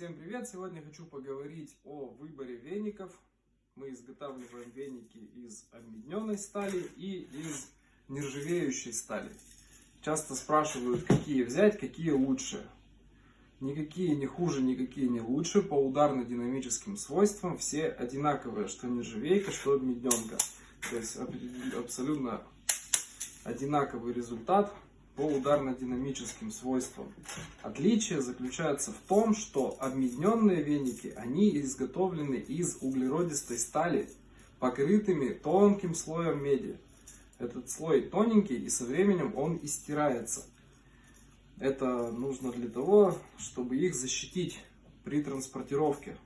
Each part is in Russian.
Всем привет! Сегодня хочу поговорить о выборе веников. Мы изготавливаем веники из обмедненной стали и из нержавеющей стали. Часто спрашивают, какие взять, какие лучше. Никакие не хуже, никакие не лучше. По ударно-динамическим свойствам все одинаковые, что нержавейка, что обмедненка. То есть абсолютно одинаковый результат по ударно-динамическим свойствам. Отличие заключается в том, что обмедненные веники, они изготовлены из углеродистой стали, покрытыми тонким слоем меди. Этот слой тоненький и со временем он истирается. Это нужно для того, чтобы их защитить при транспортировке.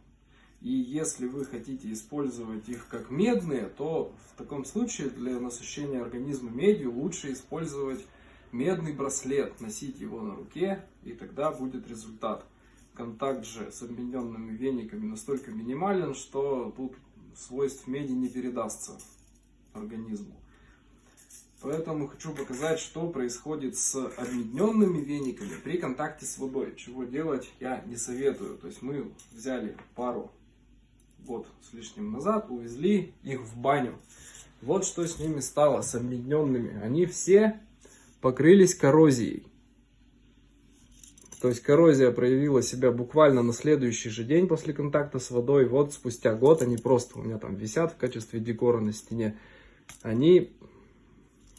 И если вы хотите использовать их как медные, то в таком случае для насыщения организма медью лучше использовать медный браслет, носить его на руке, и тогда будет результат. Контакт же с объединенными вениками настолько минимален, что тут свойств меди не передастся организму. Поэтому хочу показать, что происходит с объединенными вениками при контакте с водой. Чего делать я не советую. То есть мы взяли пару год с лишним назад, увезли их в баню. Вот что с ними стало, с объединенными. Они все покрылись коррозией. То есть коррозия проявила себя буквально на следующий же день после контакта с водой. Вот спустя год они просто у меня там висят в качестве декора на стене. Они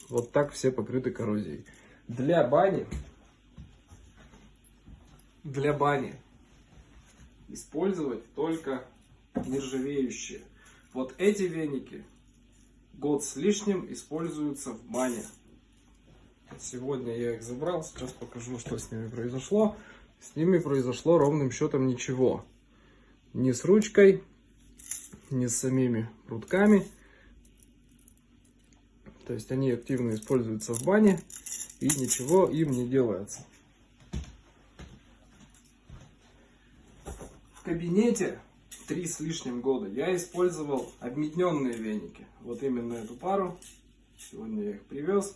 вот так все покрыты коррозией. Для бани, для бани использовать только нержавеющие. Вот эти веники год с лишним используются в бане. Сегодня я их забрал, сейчас покажу, что с ними произошло. С ними произошло ровным счетом ничего. Ни с ручкой, ни с самими прутками. То есть они активно используются в бане и ничего им не делается. В кабинете три с лишним года я использовал обметненные веники. Вот именно эту пару. Сегодня я их привез.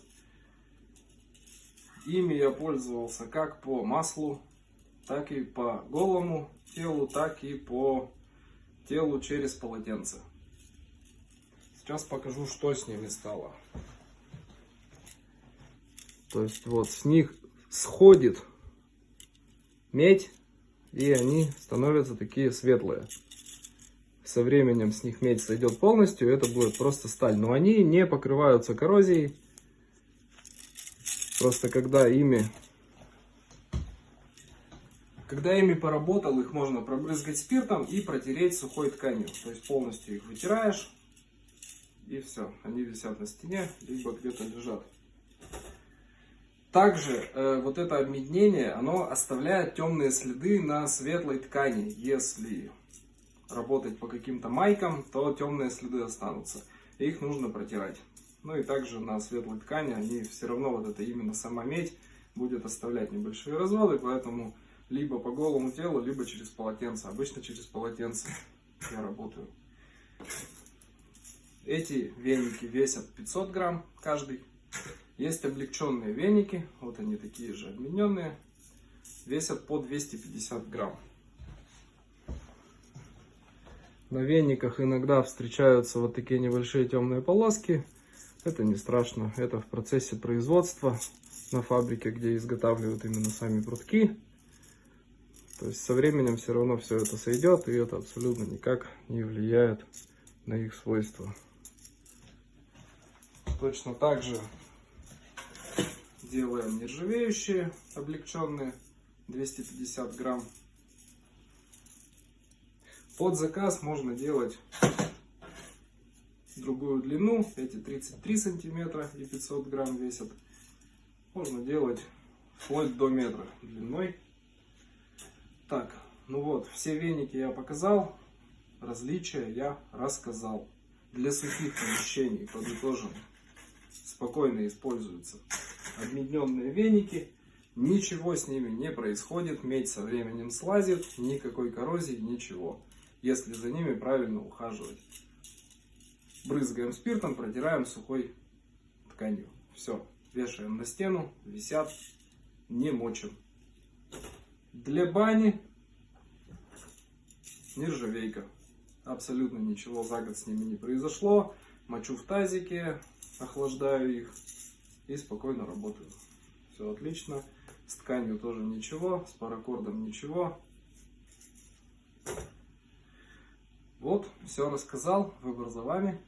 Ими я пользовался как по маслу, так и по голому телу, так и по телу через полотенце. Сейчас покажу, что с ними стало. То есть вот с них сходит медь, и они становятся такие светлые. Со временем с них медь сойдет полностью, это будет просто сталь. Но они не покрываются коррозией. Просто когда ими, когда ими поработал, их можно пробрызгать спиртом и протереть сухой тканью. То есть полностью их вытираешь и все. Они висят на стене, либо где-то лежат. Также э, вот это обмеднение, оно оставляет темные следы на светлой ткани. Если работать по каким-то майкам, то темные следы останутся. их нужно протирать. Ну и также на светлой ткани они все равно, вот это именно сама медь, будет оставлять небольшие разводы, поэтому либо по голому телу, либо через полотенце. Обычно через полотенце я работаю. Эти веники весят 500 грамм каждый. Есть облегченные веники, вот они такие же обмененные, весят по 250 грамм. На вениках иногда встречаются вот такие небольшие темные полоски. Это не страшно. Это в процессе производства на фабрике, где изготавливают именно сами прутки. То есть со временем все равно все это сойдет, и это абсолютно никак не влияет на их свойства. Точно так же делаем нержавеющие, облегченные, 250 грамм. Под заказ можно делать другую длину. Эти 33 сантиметра и 500 грамм весят. Можно делать вплоть до метра длиной. Так, ну вот, все веники я показал. Различия я рассказал. Для сухих помещений, подытожим, спокойно используются обмедненные веники. Ничего с ними не происходит, медь со временем слазит, никакой коррозии, ничего, если за ними правильно ухаживать брызгаем спиртом, протираем сухой тканью. Все, вешаем на стену, висят, не мочим. Для бани нержавейка. Абсолютно ничего за год с ними не произошло. Мочу в тазике, охлаждаю их и спокойно работаю. Все отлично. С тканью тоже ничего, с паракордом ничего. Вот, все рассказал, выбор за вами.